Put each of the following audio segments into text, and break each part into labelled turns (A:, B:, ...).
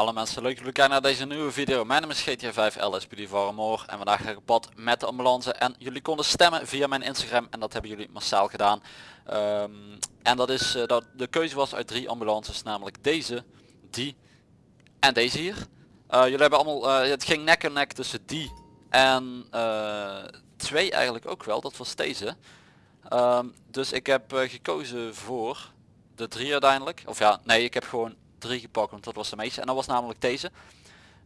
A: Alle mensen, leuk dat jullie kijken naar deze nieuwe video. Mijn naam is GTA 5 LSPD Varmoor en vandaag ga ik op met de ambulance. En jullie konden stemmen via mijn Instagram en dat hebben jullie massaal gedaan. Ehm, en dat is eh, dat de keuze was uit drie ambulances, namelijk deze, die en deze hier. Eh, jullie hebben allemaal, eh, het ging nek en nek tussen die en twee eigenlijk ook wel, dat was deze. Ehm, dus ik heb gekozen voor de drie uiteindelijk. Of ja, nee, ik heb gewoon drie gepakt, want dat was de meeste. En dat was namelijk deze.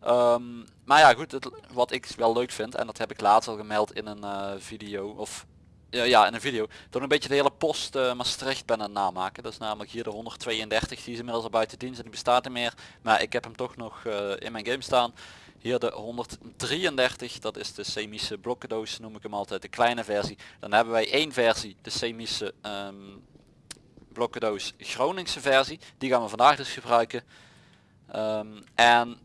A: Ehm, maar ja, goed, het, wat ik wel leuk vind, en dat heb ik laatst al gemeld in een eh, video, of ja, ja, in een video, dat een beetje de hele post eh, Maastricht ben aan het namaken. Dat is namelijk hier de 132, die is inmiddels al buiten dienst en die bestaat niet meer. Maar ik heb hem toch nog eh, in mijn game staan. Hier de 133, dat is de semische blokkendoos, noem ik hem altijd, de kleine versie. Dan hebben wij één versie, de semische ehm, blokkendoos Groningse versie. Die gaan we vandaag dus gebruiken. Ehm, en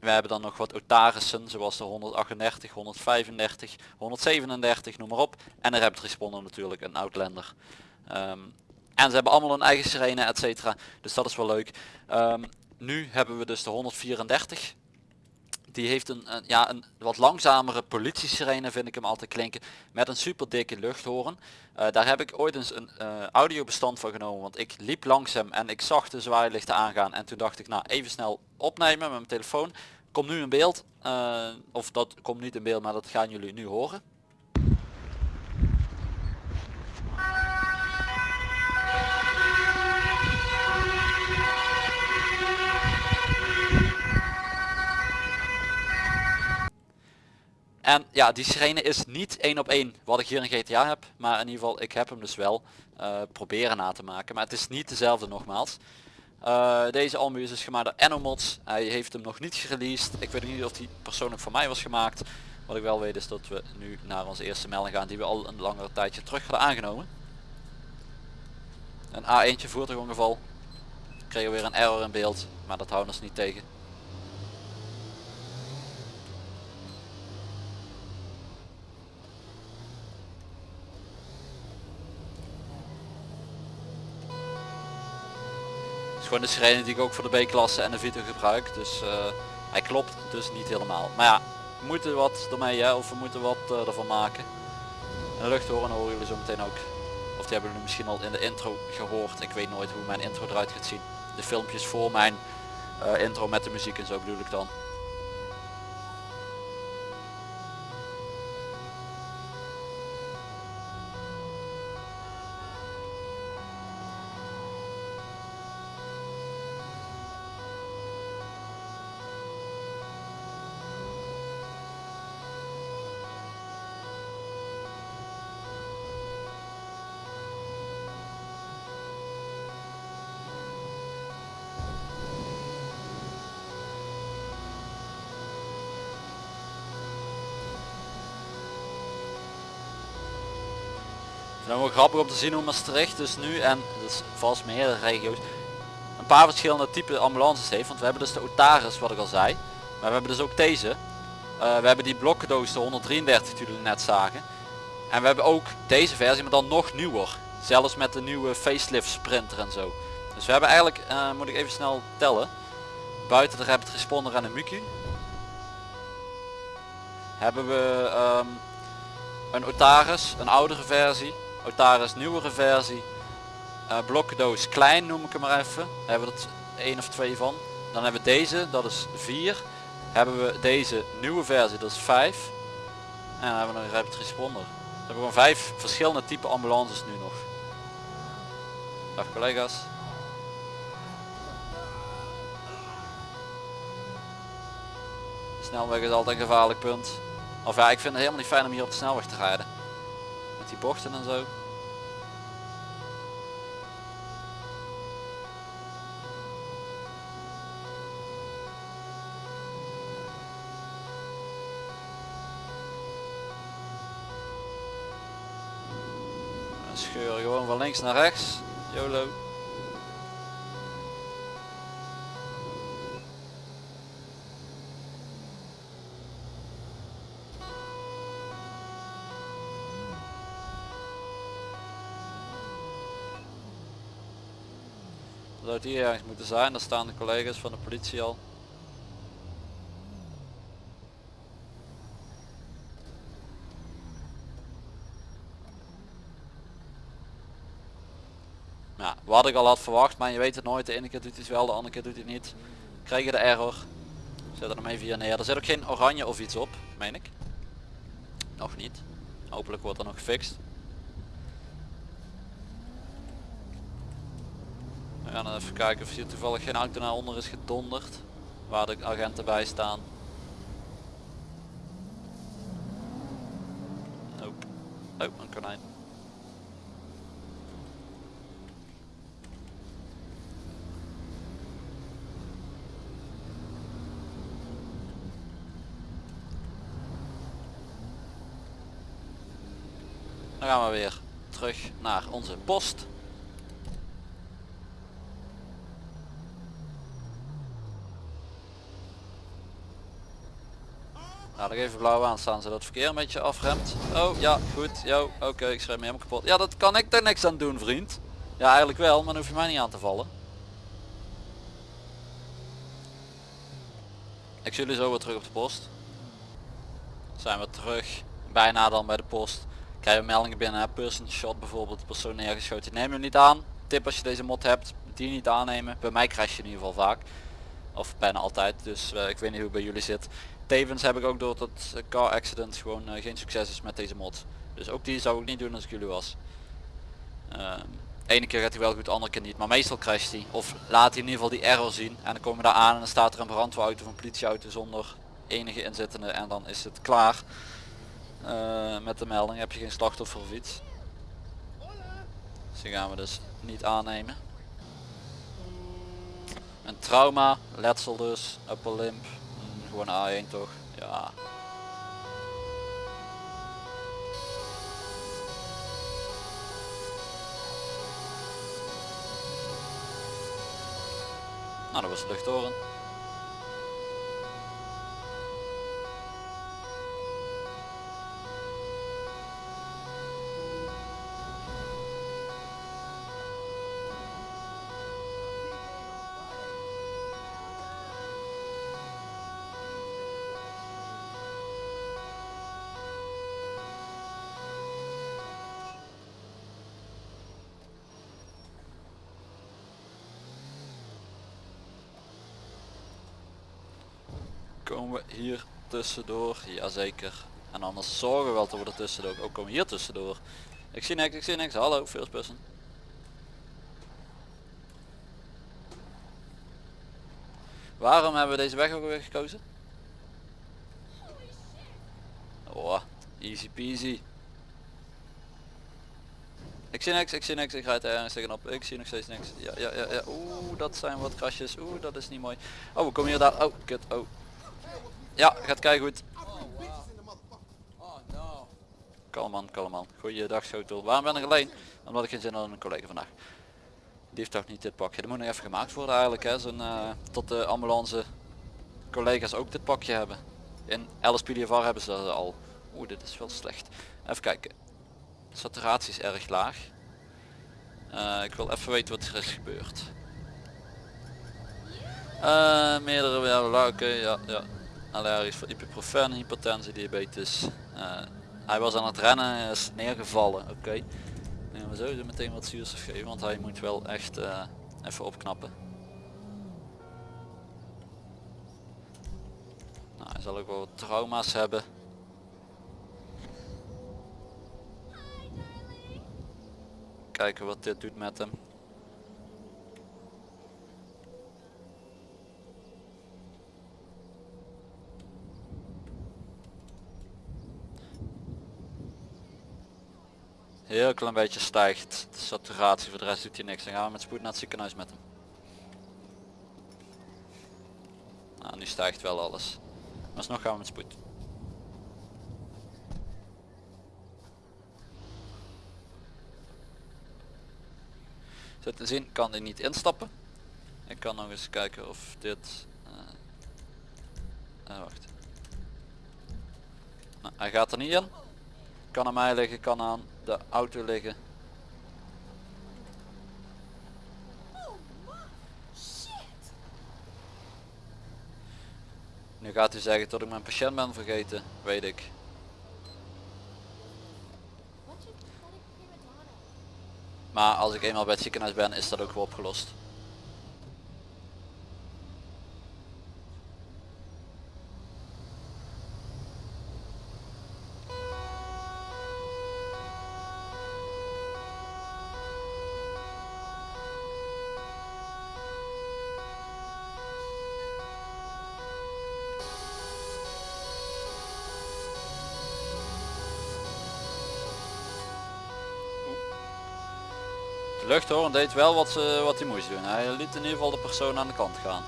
A: we hebben dan nog wat Otarissen, zoals de 138, 135, 137, noem maar op. En de Rapid Responder natuurlijk, een Outlander. Ehm, en ze hebben allemaal een eigen sirene, et cetera. Dus dat is wel leuk. Ehm, nu hebben we dus de 134. Die heeft een, ja, een wat langzamere politie-sirene vind ik hem altijd klinken. Met een super dikke luchthoorn. Eh, daar heb ik ooit eens een uh, audiobestand van genomen. Want ik liep langs hem en ik zag de zwaailichten aangaan. En toen dacht ik nou even snel opnemen met mijn telefoon. Komt nu in beeld. Uh, of dat komt niet in beeld maar dat gaan jullie nu horen. En ja, die sirene is niet één op één wat ik hier in GTA heb. Maar in ieder geval, ik heb hem dus wel uh, proberen na te maken. Maar het is niet dezelfde nogmaals. Uh, deze Almu is dus gemaakt door Enomods. Hij heeft hem nog niet gereleased. Ik weet niet of die persoonlijk voor mij was gemaakt. Wat ik wel weet is dat we nu naar onze eerste melding gaan die we al een langere tijdje terug hadden aangenomen. Een A1 voertuigongeval. Kregen we weer een error in beeld. Maar dat houdt ons niet tegen. Gewoon de sirene die ik ook voor de B-klasse en de Vito gebruik. Dus uh, hij klopt dus niet helemaal. Maar ja, we moeten wat ermee hè, of we moeten wat uh, ervan maken. En de luchthoren horen jullie zo meteen ook. Of die hebben jullie misschien al in de intro gehoord. Ik weet nooit hoe mijn intro eruit gaat zien. De filmpjes voor mijn uh, intro met de muziek en zo bedoel ik dan. Dan wel grappig om te zien hoe Maastricht dus nu en dus vast meerdere regio's een paar verschillende type ambulances heeft. Want we hebben dus de Otaris wat ik al zei. Maar we hebben dus ook deze. Uh, we hebben die blokkendoos de 133 die jullie net zagen. En we hebben ook deze versie maar dan nog nieuwer. Zelfs met de nieuwe facelift sprinter en zo. Dus we hebben eigenlijk, uh, moet ik even snel tellen. Buiten de Rapid Responder en de Muku. Hebben we um, een Otaris, een oudere versie. Otaris nieuwere versie. Uh, blokkendoos klein noem ik hem maar even. Daar hebben we er of twee van. Dan hebben we deze, dat is 4. Hebben we deze nieuwe versie, dat is 5. En dan hebben we een rapid responder. We hebben gewoon vijf verschillende type ambulances nu nog. Dag collega's. Snelweg is altijd een gevaarlijk punt. Of ja, ik vind het helemaal niet fijn om hier op de snelweg te rijden die bochten en zo. Gewoon van links naar rechts. YOLO. zou die ergens moeten zijn, daar staan de collega's van de politie al. Ja, wat ik al had verwacht, maar je weet het nooit. De ene keer doet hij het wel, de andere keer doet hij het niet. Krijg je de error. Zet hem even hier neer. Er zit ook geen oranje of iets op, meen ik. Nog niet. Hopelijk wordt dat nog gefixt. We gaan even kijken of hier toevallig geen auto naar onder is gedonderd. Waar de agenten bij staan. Nope. Oh, een konijn. Dan gaan we weer terug naar onze post. Nog even blauw aanstaan zodat het verkeer een beetje afremt. Oh ja, goed. Yo, oké, ik schrijf me helemaal kapot. Ja, dat kan ik er niks aan doen, vriend. Ja, eigenlijk wel, maar dan hoef je mij niet aan te vallen. Ik zie jullie zo weer terug op de post. Zijn we terug. Bijna dan bij de post. Krijgen we meldingen binnen. Person shot bijvoorbeeld. Persoon neergeschoten. Neem hem niet aan. Tip als je deze mod hebt. Die niet aannemen. Bij mij crash je in ieder geval vaak. Of bijna altijd. Dus eh, ik weet niet hoe het bij jullie zit. Tevens heb ik ook door dat eh, car accident gewoon eh, geen succes is met deze mod. Dus ook die zou ik niet doen als ik jullie was. Ehm, ene keer gaat hij wel goed, andere keer niet. Maar meestal crasht hij. Of laat hij in ieder geval die error zien. En dan kom je daar aan en dan staat er een brandweerauto of een politieauto zonder enige inzittende. En dan is het klaar. Eh, met de melding heb je geen slachtoffer of iets. Dus die gaan we dus niet aannemen. Een trauma, letsel dus, upper limb. Gewoon A1 toch? Ja. Nou, dat was de luchttoren. Komen we hier tussendoor? Jazeker. En anders zorgen we wel dat we er tussendoor ook komen hier tussendoor. Ik zie niks, ik zie niks. Hallo, first person. Waarom hebben we deze weg ook weer gekozen? Oh, easy peasy. Ik zie niks, ik zie niks, ik rijd ergens tegenop. Ik zie nog steeds niks. Ja, ja, ja, ja. Oeh, dat zijn wat krasjes. Oeh, dat is niet mooi. Oh, we komen hier daar. Oh, kut. Oh. Ja, gaat kijken goed. Kalm man, kalm man. Goeiedag schotel. Waarom ben ik alleen? Omdat ik geen zin had in een collega vandaag. Die heeft toch niet dit pakje. Dat moet nog even gemaakt worden eigenlijk. Hè. Zo'n, eh, tot de ambulance collega's ook dit pakje hebben. In LSPDFR hebben ze dat al. Oeh, dit is wel slecht. Even kijken. Saturatie is erg laag. Eh, ik wil even weten wat er is gebeurd. Eh, meerdere ja, oké, ja, ja. Allergisch voor ibuprofen, hypertensie, diabetes. Eh, hij was aan het rennen en is neergevallen. Oké. Okay. Nee, we sowieso meteen wat zuurstof geven, want hij moet wel echt eh, even opknappen. Nou, hij zal ook wel wat trauma's hebben. Kijken wat dit doet met hem. Heel klein beetje stijgt de saturatie, voor de rest doet hij niks. Dan gaan we met spoed naar het ziekenhuis met hem. Nou, nu stijgt wel alles. Maar alsnog gaan we met spoed. Zit te zien, kan hij niet instappen. Ik kan nog eens kijken of dit... Uh, uh, wacht. Nou, hij gaat er niet in. Kan aan mij liggen, kan aan de auto liggen. Nu gaat u zeggen dat ik mijn patiënt ben vergeten, weet ik. Maar als ik eenmaal bij het ziekenhuis ben is dat ook wel opgelost. Luchthoorn deed wel wat, ze, wat hij moest doen. Hij liet in ieder geval de persoon aan de kant gaan.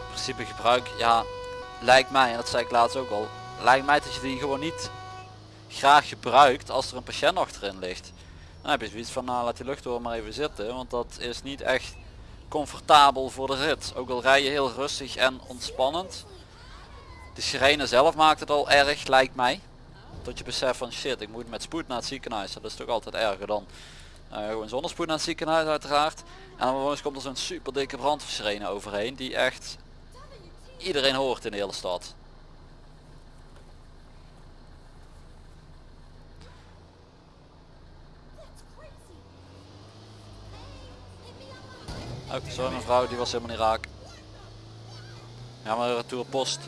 A: In principe gebruik, ja, lijkt mij, en dat zei ik laatst ook al, lijkt mij dat je die gewoon niet graag gebruikt als er een patiënt achterin ligt. Dan heb je zoiets van, nou laat die luchthoorn maar even zitten, want dat is niet echt comfortabel voor de rit. Ook al rij je heel rustig en ontspannend, de sirene zelf maakt het al erg, lijkt mij. Dat je beseft van shit, ik moet met spoed naar het ziekenhuis. Dat is toch altijd erger dan uh, gewoon zonder spoed naar het ziekenhuis uiteraard. En dan vervolgens komt er zo'n super dikke brandweersirene overheen die echt iedereen hoort in de hele stad. Oh, sorry mevrouw, die was helemaal niet raak. Ja maar retour post.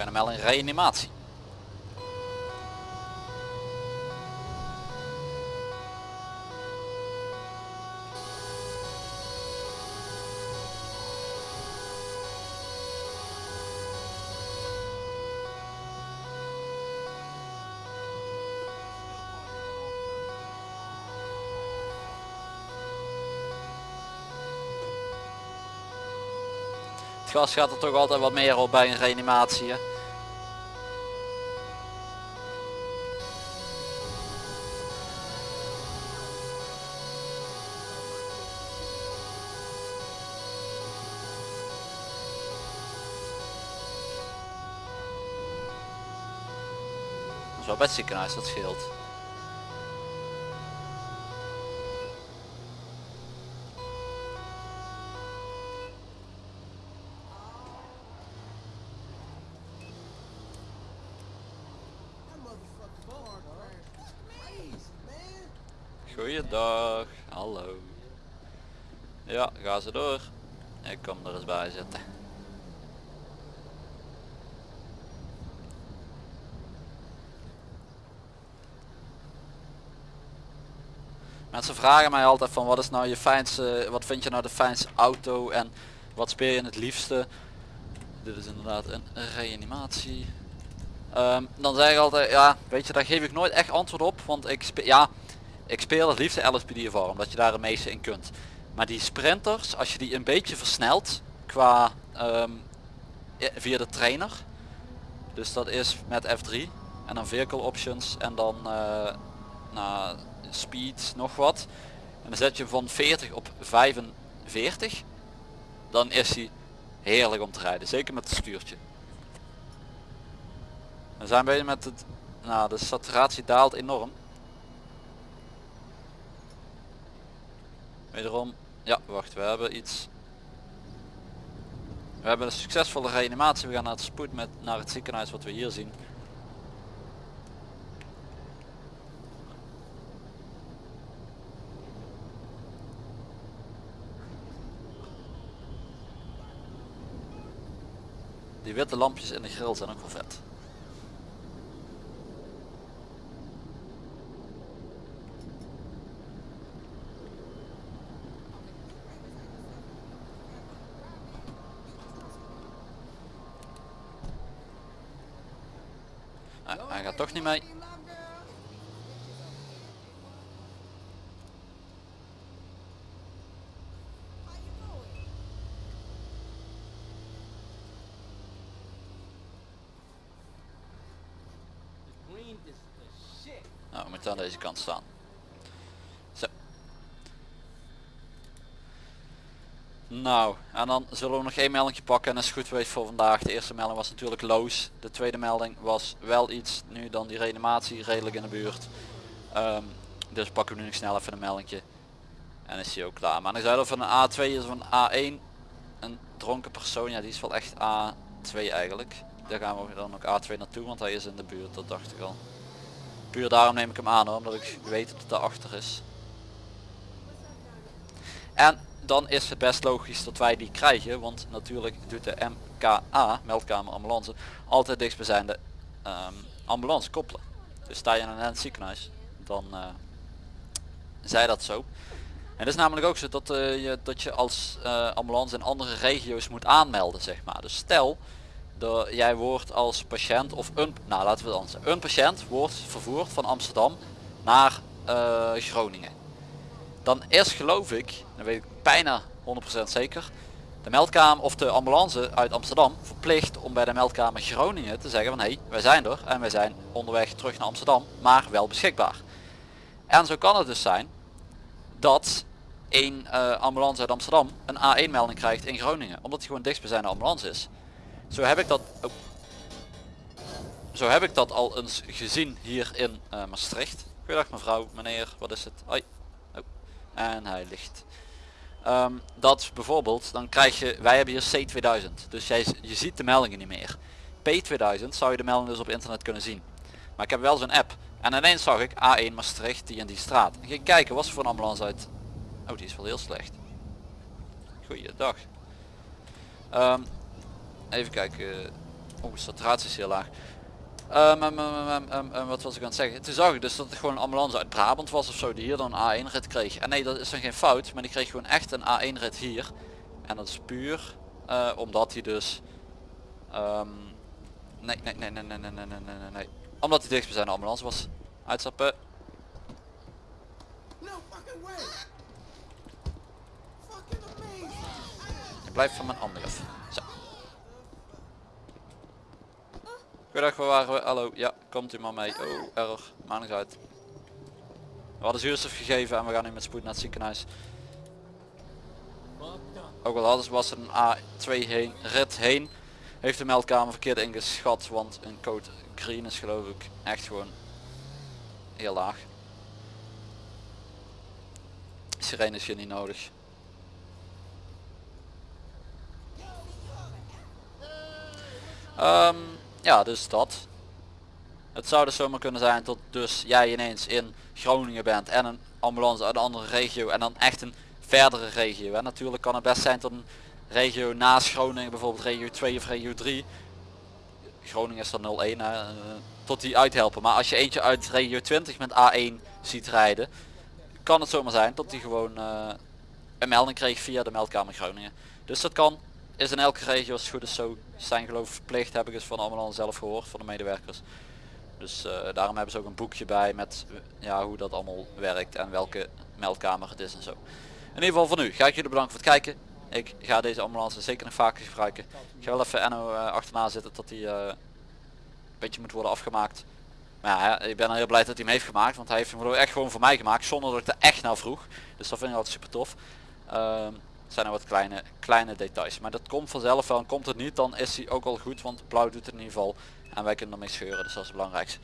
A: Fijne melding reanimatie. Het gas gaat er toch altijd wat meer op bij een reanimatie. Hè? Bij het ziekenhuis, dat scheelt. Goeiedag, hallo. Ja, ga ze door. Ik kom er eens bij zitten. Mensen vragen mij altijd van wat is nou je fijnste, wat vind je nou de fijnste auto en wat speel je het liefste. Dit is inderdaad een reanimatie. Um, dan zeg ik altijd, ja weet je daar geef ik nooit echt antwoord op, want ik speel, ja ik speel het liefste LSPD voor omdat je daar het meeste in kunt. Maar die sprinters, als je die een beetje versnelt qua um, via de trainer. Dus dat is met F3 en dan vehicle options en dan uh, nou, speed nog wat. En dan zet je van 40 op 45. Dan is hij heerlijk om te rijden. Zeker met het stuurtje. We zijn bezig met het... Nou, de saturatie daalt enorm. Wederom, ja wacht, we hebben iets. We hebben een succesvolle reanimatie. We gaan naar het spoed met naar het ziekenhuis wat we hier zien. Die witte lampjes in de grill zijn ook wel vet. hij gaat toch niet mee. Moeten aan deze kant staan. Zo. Nou, en dan zullen we nog één melding pakken en dat is goed geweest voor vandaag. De eerste melding was natuurlijk loos. De tweede melding was wel iets nu dan die reanimatie redelijk in de buurt. Ehm, dus pakken we nu nog snel even een meldingje. En is hij ook klaar. Maar zei of het een A2 is een A1. Een dronken persoon, ja die is wel echt A2 eigenlijk. Daar gaan we dan ook A2 naartoe, want hij is in de buurt, dat dacht ik al. Puur daarom neem ik hem aan hoor, omdat ik weet dat het daarachter is. En dan is het best logisch dat wij die krijgen, want natuurlijk doet de MKA, meldkamer ambulance, altijd dichtstbijzijnde um, ambulance koppelen. Dus sta je in een ziekenhuis, dan uh, zij dat zo. En het is namelijk ook zo dat, uh, je, dat je als uh, ambulance in andere regio's moet aanmelden zeg maar. Dus stel, jij wordt als patiënt of een, nou laten we het een patiënt wordt vervoerd van Amsterdam naar Groningen dan is geloof ik, dan weet ik bijna 100% zeker, de meldkamer of de ambulance uit Amsterdam verplicht om bij de meldkamer Groningen te zeggen van hé, hey, wij zijn er en wij zijn onderweg terug naar Amsterdam, maar wel beschikbaar. En zo kan het dus zijn dat een uh, ambulance uit Amsterdam een A1 melding krijgt in Groningen, omdat hij gewoon dichtstbijzijnde ambulance is. Zo heb ik dat oh. Zo heb ik dat al eens gezien hier in uh, Maastricht. Goedendag mevrouw, meneer, wat is het? Hoi en hij ligt. Ehm, dat bijvoorbeeld, dan krijg je, wij hebben hier C2000, dus jij, je ziet de meldingen niet meer. P2000 zou je de meldingen dus op internet kunnen zien. Maar ik heb wel zo'n app. En ineens zag ik A1 Maastricht, die en die straat. En ging kijken, was er voor een ambulance uit? Oh, die is wel heel slecht. Goeiedag. Um, even kijken. Oh, saturatie is heel laag. Um, um, wat was ik aan het zeggen? Toen zag ik dus dat het gewoon een ambulance uit Brabant was of zo die hier dan een A1 rit kreeg. En nee, dat is dan geen fout, maar die kreeg gewoon echt een A1 rit hier. En dat is puur uh, omdat hij dus... nee, nee, nee, nee, nee, nee, nee, nee, nee, nee. Omdat hij dicht bij zijn ambulance was. Uitstappen. Ik blijf van mijn andere. Goedendag, waar waren we? Hallo, ja, komt u maar mee. Oh, error, maandag uit. We hadden zuurstof gegeven en we gaan nu met spoed naar het ziekenhuis. Ook al hadden was er een A2 heen, rit heen, heeft de meldkamer verkeerd ingeschat, want een code green is geloof ik echt gewoon heel laag. Sirene is hier niet nodig. Um, ja, dus dat. Het zou dus zomaar kunnen zijn tot dus jij ineens in Groningen bent en een ambulance uit een andere regio en dan echt een verdere regio. En natuurlijk kan het best zijn tot een regio naast Groningen, bijvoorbeeld regio 2 of regio 3. Groningen is dan 01, hè, tot die uithelpen. Maar als je eentje uit regio 20 met A1 ziet rijden, kan het zomaar zijn dat die gewoon uh, een melding kreeg via de meldkamer Groningen. Dus dat kan, is in elke regio als het goed is zo zijn geloof verplicht heb ik eens van allemaal zelf gehoord van de medewerkers. Dus uh, daarom hebben ze ook een boekje bij met ja, hoe dat allemaal werkt en welke meldkamer het is en zo. In ieder geval voor nu ga ik jullie bedanken voor het kijken. Ik ga deze ambulance zeker nog vaker gebruiken. Ik ga wel even Enno uh, achterna zitten tot hij uh, een beetje moet worden afgemaakt. Maar ja, ik ben heel blij dat hij hem heeft gemaakt. Want hij heeft hem echt gewoon voor mij gemaakt. Zonder dat ik er echt naar vroeg. Dus dat vind ik altijd super tof. Uh, zijn er wat kleine, kleine details. Maar dat komt vanzelf wel. En komt het niet, dan is hij ook al goed. Want blauw doet het in ieder geval. En wij kunnen ermee scheuren. Dus dat is het belangrijkste.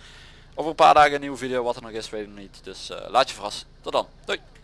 A: Over een paar dagen een nieuwe video. Wat er nog is, weet ik niet. Dus uh, laat je verrassen. Tot dan. Doei.